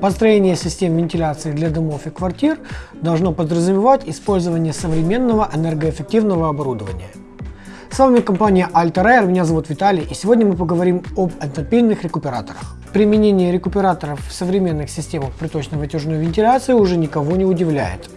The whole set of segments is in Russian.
Построение систем вентиляции для домов и квартир должно подразумевать использование современного энергоэффективного оборудования. С вами компания Alter меня зовут Виталий, и сегодня мы поговорим об энтропийных рекуператорах. Применение рекуператоров в современных системах приточно-вытяжной вентиляции уже никого не удивляет.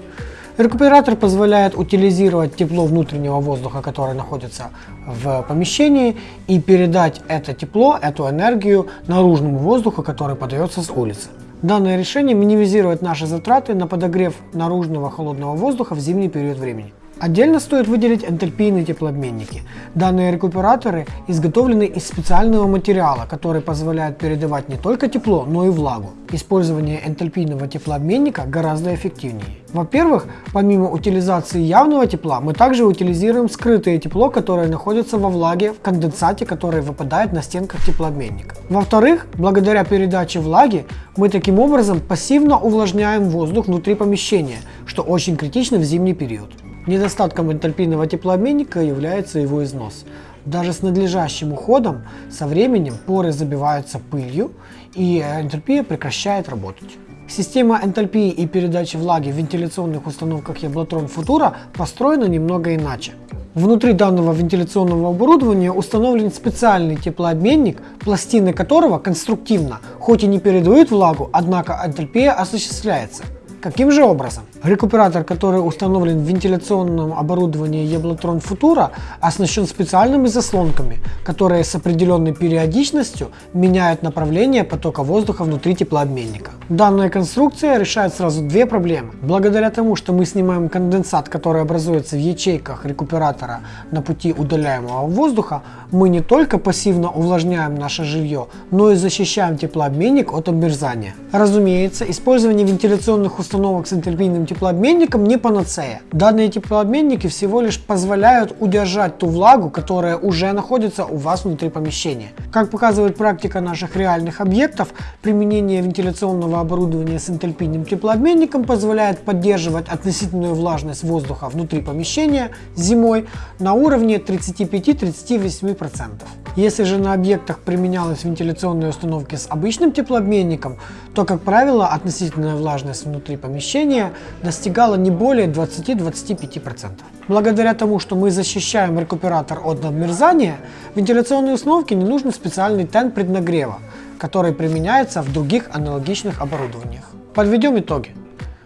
Рекуператор позволяет утилизировать тепло внутреннего воздуха, которое находится в помещении, и передать это тепло, эту энергию наружному воздуху, который подается с улицы. Данное решение минимизирует наши затраты на подогрев наружного холодного воздуха в зимний период времени. Отдельно стоит выделить энтальпийные теплообменники. Данные рекуператоры изготовлены из специального материала, который позволяет передавать не только тепло, но и влагу. Использование энтальпийного теплообменника гораздо эффективнее. Во-первых, помимо утилизации явного тепла, мы также утилизируем скрытое тепло, которое находится во влаге в конденсате, который выпадает на стенках теплообменника. Во-вторых, благодаря передаче влаги, мы таким образом пассивно увлажняем воздух внутри помещения, что очень критично в зимний период. Недостатком энтальпийного теплообменника является его износ. Даже с надлежащим уходом со временем поры забиваются пылью и энтальпия прекращает работать. Система энтальпии и передачи влаги в вентиляционных установках Яблотрон Futura построена немного иначе. Внутри данного вентиляционного оборудования установлен специальный теплообменник, пластины которого конструктивно, хоть и не передают влагу, однако энтальпия осуществляется. Каким же образом? Рекуператор, который установлен в вентиляционном оборудовании Еблотрон Futura, оснащен специальными заслонками, которые с определенной периодичностью меняют направление потока воздуха внутри теплообменника. Данная конструкция решает сразу две проблемы. Благодаря тому, что мы снимаем конденсат, который образуется в ячейках рекуператора на пути удаляемого воздуха, мы не только пассивно увлажняем наше жилье, но и защищаем теплообменник от обмерзания. Разумеется, использование вентиляционных установок с энтальпийным теплообменником не панацея. Данные теплообменники всего лишь позволяют удержать ту влагу, которая уже находится у вас внутри помещения. Как показывает практика наших реальных объектов, применение вентиляционного оборудования с энтальпийным теплообменником позволяет поддерживать относительную влажность воздуха внутри помещения зимой на уровне 35-38%. Если же на объектах применялась вентиляционные установки с обычным теплообменником, то, как правило, относительная влажность внутри помещения достигала не более 20-25%. Благодаря тому, что мы защищаем рекуператор от обмерзания, вентиляционной установке не нужен специальный тен преднагрева, который применяется в других аналогичных оборудованиях. Подведем итоги.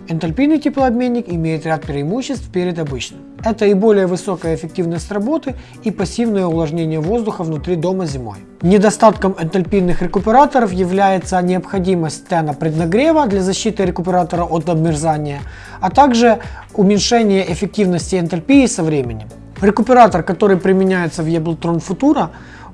Энтальпийный теплообменник имеет ряд преимуществ перед обычным. Это и более высокая эффективность работы и пассивное увлажнение воздуха внутри дома зимой. Недостатком энтальпийных рекуператоров является необходимость тена преднагрева для защиты рекуператора от обмерзания, а также уменьшение эффективности энтальпии со временем. Рекуператор, который применяется в Ableton Futura,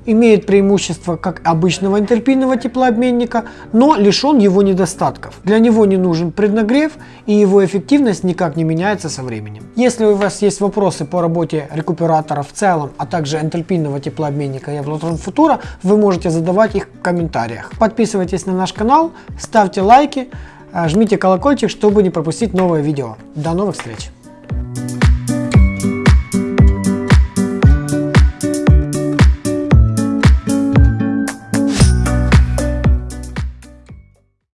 имеет преимущество как обычного энтальпийного теплообменника, но лишен его недостатков. Для него не нужен преднагрев и его эффективность никак не меняется со временем. Если у вас есть вопросы по работе рекуператора в целом, а также энтальпийного теплообменника Евлотрон Futura, вы можете задавать их в комментариях. Подписывайтесь на наш канал, ставьте лайки, жмите колокольчик, чтобы не пропустить новое видео. До новых встреч!